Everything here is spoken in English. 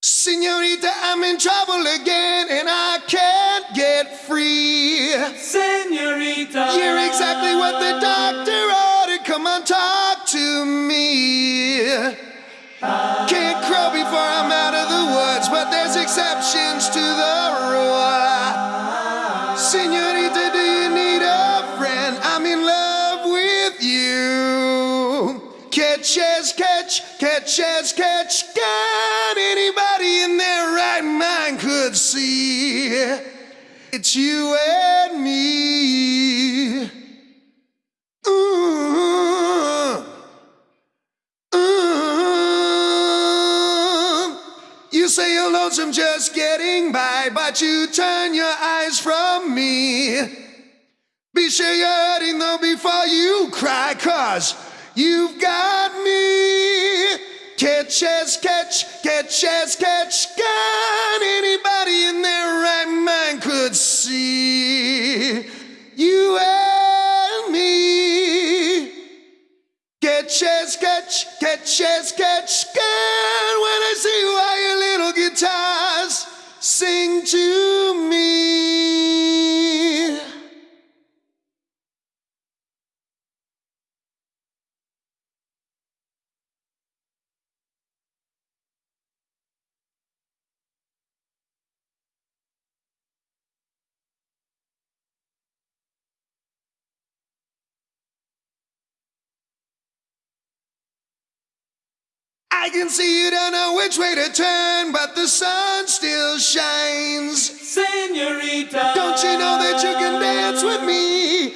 Senorita, I'm in trouble again and I can't get free. Senorita. You're exactly what the doctor ordered. Come on, talk to me. Can't crow before I'm out of the woods, but there's exceptions to the Catch as catch, catch as catch. Got anybody in their right mind could see it's you and me. Ooh. Ooh. You say you're lonesome just getting by, but you turn your eyes from me. Be sure you're hurting though before you cry, cause you've got me. Catch as catch, catch as catch. Got anybody in their right mind could see you and me. Catch as catch, catch as catch. Can when I see why your little guitars sing to me. I can see you don't know which way to turn, but the sun still shines. Senorita. Don't you know that you can dance with me?